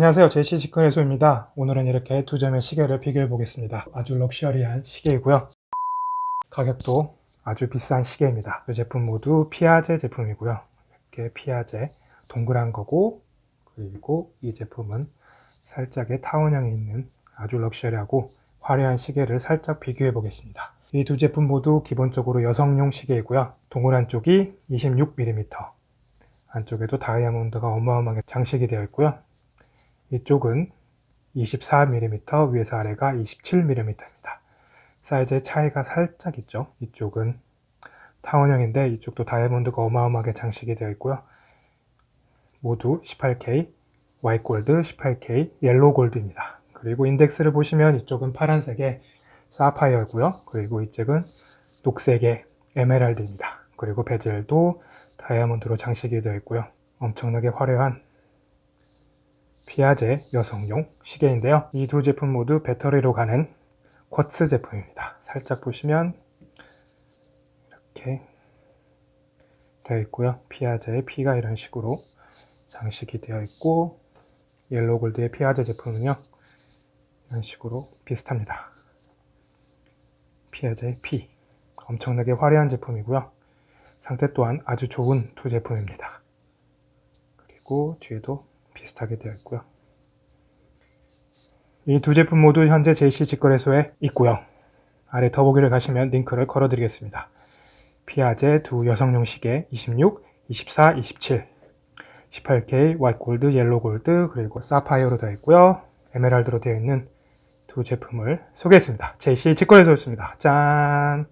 안녕하세요. 제시 직권해소입니다. 오늘은 이렇게 두 점의 시계를 비교해 보겠습니다. 아주 럭셔리한 시계이고요. 가격도 아주 비싼 시계입니다. 이 제품 모두 피아제 제품이고요. 이렇게 피아제 동그란 거고 그리고 이 제품은 살짝의 타원형이 있는 아주 럭셔리하고 화려한 시계를 살짝 비교해 보겠습니다. 이 두 제품 모두 기본적으로 여성용 시계이고요. 동그란 쪽이 26mm 안쪽에도 다이아몬드가 어마어마하게 장식이 되어 있고요 이쪽은 24mm, 위에서 아래가 27mm입니다. 사이즈의 차이가 살짝 있죠. 이쪽은 타원형인데 이쪽도 다이아몬드가 어마어마하게 장식이 되어 있고요. 모두 18K, 화이트 골드, 18K, yellow gold입니다. 그리고 인덱스를 보시면 이쪽은 파란색의 사파이어고요. 그리고 이쪽은 녹색의 에메랄드입니다. 그리고 베젤도 다이아몬드로 장식이 되어 있고요. 엄청나게 화려한 피아제 여성용 시계인데요. 이 두 제품 모두 배터리로 가는 쿼츠 제품입니다. 살짝 보시면 이렇게 되어 있고요. 피아제의 P가 이런 식으로 장식이 되어 있고 yellow gold의 피아제 제품은요. 이런 식으로 비슷합니다. 피아제의 피 엄청나게 화려한 제품이고요. 상태 또한 아주 좋은 두 제품입니다. 그리고 뒤에도 비슷하게 되어 있고요. 이 두 제품 모두 현재 JC 직거래소에 있고요. 아래 더보기를 가시면 링크를 걸어 드리겠습니다. 피아제 두 여성용 시계 26, 24, 27 18K 화이트 골드, yellow gold 그리고 사파이어로 되어 있고요. 에메랄드로 되어 있는 두 제품을 소개했습니다. JC 직거래소였습니다. 짠!